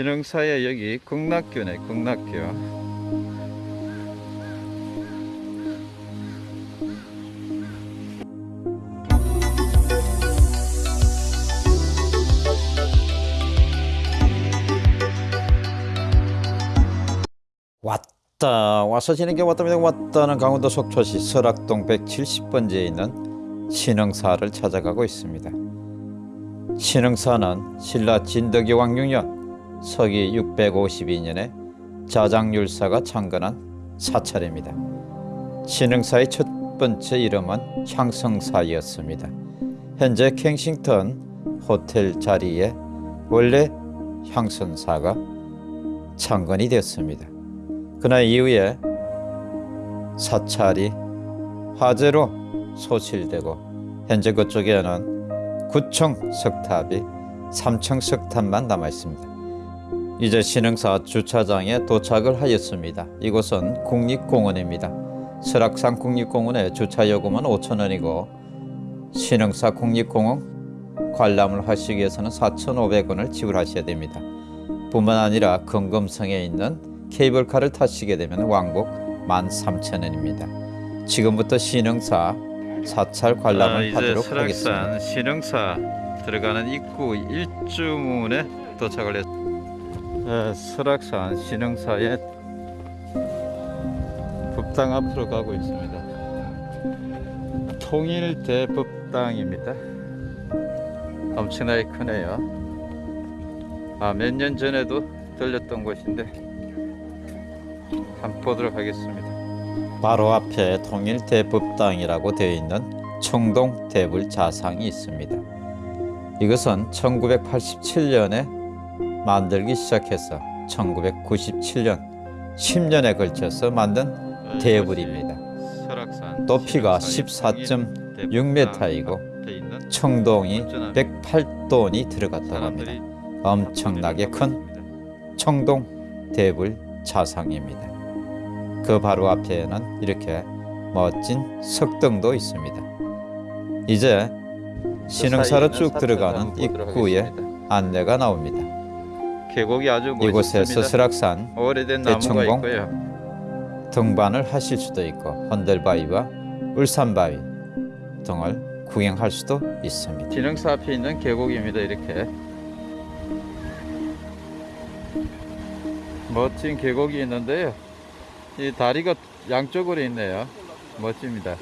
신흥사에 여기 극락교네 극락교. 왔다. 와서 지는 게 왔답니다. 왔다는 강원도 속초시 설악동 170번지에 있는 신흥사를 찾아가고 있습니다. 신흥사는 신라 진덕이 왕 6년 서기 652년에 자장율사가 창건한 사찰입니다. 신흥사의 첫 번째 이름은 향성사였습니다. 현재 캥싱턴 호텔 자리에 원래 향선사가 창건이 되었습니다. 그날 이후에 사찰이 화재로 소실되고 현재 그쪽에는 9층 석탑이 3층 석탑만 남아 있습니다. 이제 신흥사 주차장에 도착을 하였습니다. 이곳은 국립공원입니다. 설악산 국립공원의 주차 요금은 5천원이고 신흥사 국립공원 관람을 하시기 위해서는 4,500원을 지불하셔야 됩니다. 뿐만 아니라 금금성에 있는 케이블카를 타시게 되면 왕복 13,000원입니다. 지금부터 신흥사 사찰 아, 관람을 이제 하도록 하겠습니다. 설악산 신흥사 들어가는 입구 일주문에 도착을 했 에, 설악산 신흥사의 법당 앞으로 가고 있습니다. 통일대법당입니다. 엄청나게 크네요. 아, 몇 년 전에도 들렸던 곳인데 한번 보도록 하겠습니다. 바로 앞에 통일대법당이라고 되어 있는 청동 대불 자상이 있습니다. 이것은 1987년에 만들기 시작해서 1997년 10년에 걸쳐서 만든 대불입니다. 높이가 신흥사의 14.6m이고 앞에 있는 청동이 안전한 108돈이 들어갔다고 합니다. 엄청나게 큰 청동 대불 자상입니다. 그 바로 앞에는 이렇게 멋진 석등도 있습니다. 이제 신흥사로 쭉 들어가는 입구에 안내가 나옵니다. 계곡이 아주 멋있습니다. 설악산 오래된 대청봉. 등반을 하실 수도 있고 헌들바위와 울산바위 등을 구경할 수도 있습니다. 진흥사 앞에 있는 계곡입니다. 이렇게 멋진 계곡이 있는데요. 이 다리가 양쪽으로 있네요. 멋집니다.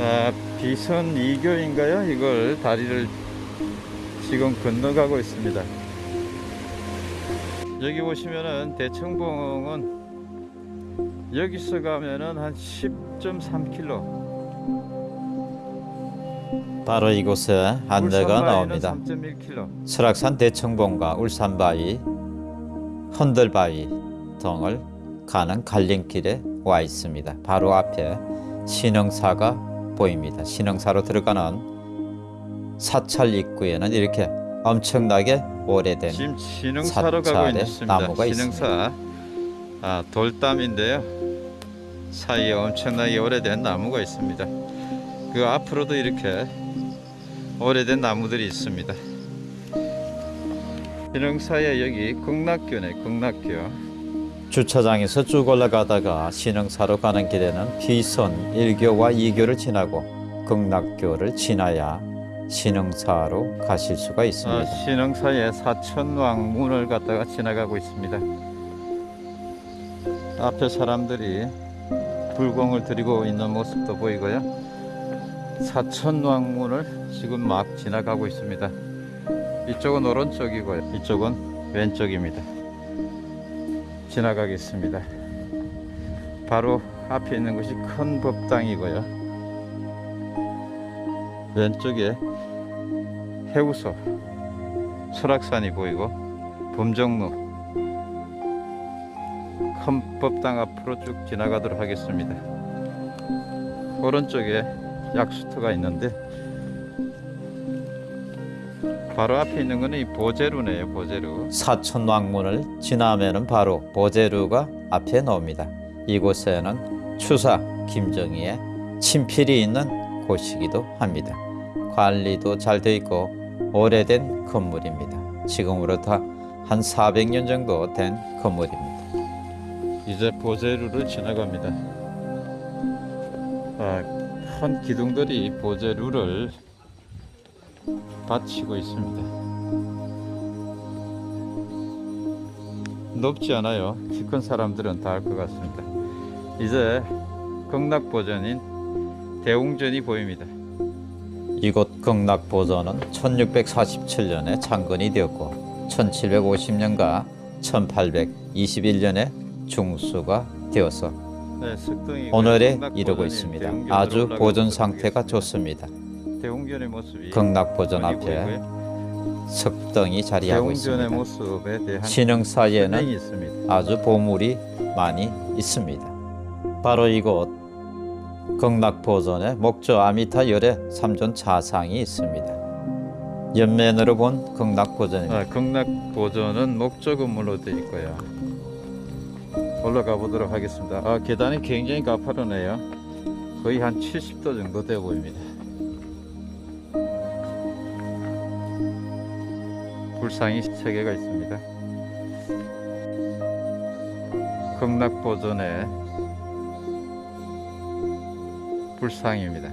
아, 비선 2교인가요? 이걸 다리를 지금 건너가고 있습니다. 여기 보시면은 대청봉은 여기서 가면은 한 10.3km 바로 이곳에 안내가 나옵니다. 3.1km 설악산 대청봉과 울산바위, 헌들바위 등을 가는 갈림길에 와 있습니다. 바로 앞에 신흥사가 보입니다. 신흥사로 들어가는 사찰 입구에는 이렇게 엄청나게 오래된 있습니다. 나무가 신흥사 아, 돌담인데요. 사이에 엄청나게 오래된 나무가 있습니다. 그 앞으로도 이렇게 오래된 나무들이 있습니다. 신흥사에 여기 극락교네, 극락교. 주차장에서 쭉 올라가다가 신흥사로 가는 길에는 비선 1교와 2교를 지나고 극락교를 지나야 신흥사로 가실 수가 아, 있습니다. 신흥사의 사천왕문을 갖다가 지나가고 있습니다. 앞에 사람들이 불공을 들이고 있는 모습도 보이고요. 사천왕문을 지금 막 지나가고 있습니다. 이쪽은 오른쪽이고요. 이쪽은 왼쪽입니다. 지나가겠습니다. 바로 앞에 있는 것이 큰 법당이고요. 왼쪽에 해우소, 설악산이 보이고 범정로 큰 법당 앞으로 쭉 지나가도록 하겠습니다. 오른쪽에 약수터가 있는데 바로 앞에 있는 거는 이 보제루네요. 보제루. 사천왕문을 지나면은 바로 보제루가 앞에 나옵니다. 이곳에는 추사 김정희의 친필이 있는 곳이기도 합니다. 관리도 잘 되어 있고 오래된 건물입니다. 지금으로부터 한 400년 정도 된 건물입니다. 이제 보제루를 지나갑니다. 아, 큰 기둥들이 보제루를 받치고 있습니다. 높지 않아요. 키 큰 사람들은 다 알 것 같습니다. 이제 극락보전인 대웅전이 보입니다. 이곳 극락보전은 1647년에 창건이 되었고 1750년과 1821년에 중수가 되어서 네, 오늘에 이르고 있습니다. 아주 보존 상태가. 좋습니다. 극락보전 앞에. 석등이 자리하고 있습니다. 신흥사에는 설명이 있습니다. 아주 보물이 많이 있습니다. 바로 이곳 극락보전에 목조 아미타 열의 삼존 자상이 있습니다. 옆면으로 본 극락보전입니다. 아, 극락보전은 목조 건물로 되어 있고요. 올라가 보도록 하겠습니다. 아, 계단이 굉장히 가파르네요. 거의 한 70도 정도 되어 보입니다. 불상이 3개가 있습니다. 극락보전의 불상입니다.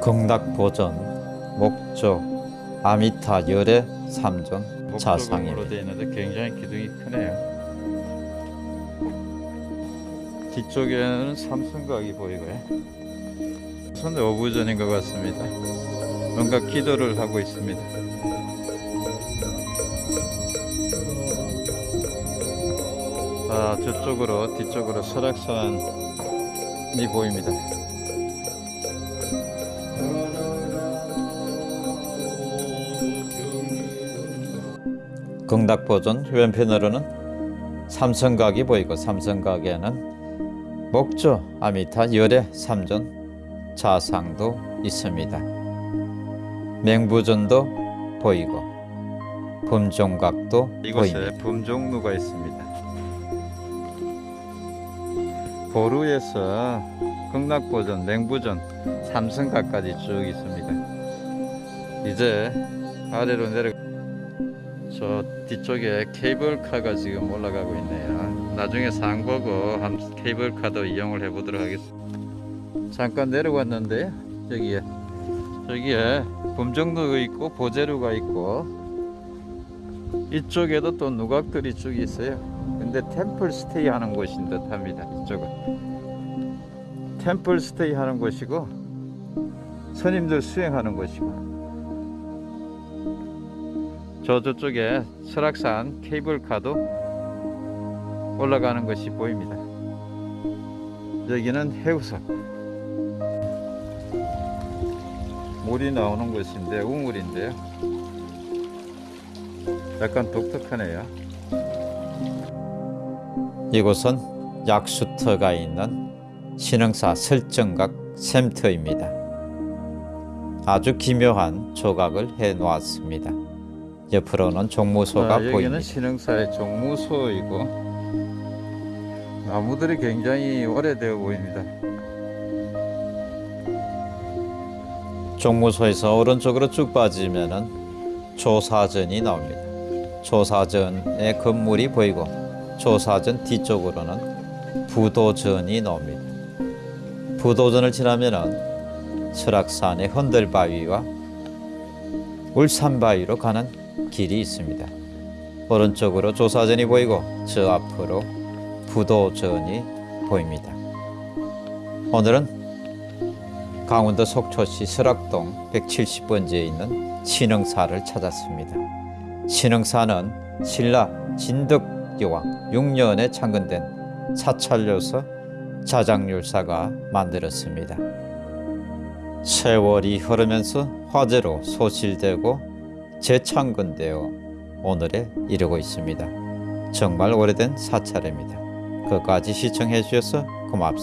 극락보전 목조 아미타 열의 삼존 목조 자상입니다. 건물로 되어 있는데 굉장히 기둥이 크네요. 뒤쪽에는 삼성각이 보이고요. 손 어부전인 것 같습니다. 뭔가 기도를 하고 있습니다. 아, 저쪽으로 뒤쪽으로 설악산 이 보입니다. 극락보전 왼편으로는 삼성각이 보이고 삼성각에는 목조 아미타 열의 삼존 자상도 있습니다. 맹부전도 보이고 범종각도 보입니다. 범종루가 있습니다. 보루에서 극락보전, 맹부전, 삼성각까지 쭉 있습니다. 이제 아래로 내려 저 뒤쪽에 케이블카가 지금 올라가고 있네요. 나중에 상 보고 한 케이블카도 이용을 해보도록 하겠습니다. 잠깐 내려왔는데 저기에 저기에 범종루가 있고 보제루가 있고 이쪽에도 또 누각들이 쭉 있어요. 근데 템플 스테이 하는 곳인 듯 합니다. 이쪽은. 템플 스테이 하는 곳이고, 스님들 수행하는 곳이고, 저 저쪽에 설악산 케이블카도 올라가는 것이 보입니다. 여기는 해우석. 물이 나오는 곳인데, 우물인데요. 약간 독특하네요. 이곳은 약수터가 있는 신흥사 설정각 샘터입니다. 아주 기묘한 조각을 해 놓았습니다. 옆으로는 종무소가 아, 여기는 보입니다. 신흥사의 종무소이고 나무들이 굉장히 오래되어 보입니다. 종무소에서 오른쪽으로 쭉 빠지면은 조사전이 나옵니다. 조사전의 건물이 보이고 조사전 뒤쪽으로는 부도전이 나옵니다. 부도전을 지나면은 설악산의 헌들바위와 울산바위로 가는 길이 있습니다. 오른쪽으로 조사전이 보이고 저 앞으로 부도전이 보입니다. 오늘은 강원도 속초시 설악동 170번지에 있는 신흥사를 찾았습니다. 신흥사는 신라 진덕 여왕 6년에 창건된 사찰로서 자장률사가 만들었습니다. 세월이 흐르면서 화재로 소실되고 재창건되어 오늘에 이르고 있습니다. 정말 오래된 사찰입니다. 끝까지 시청해 주셔서 고맙습니다.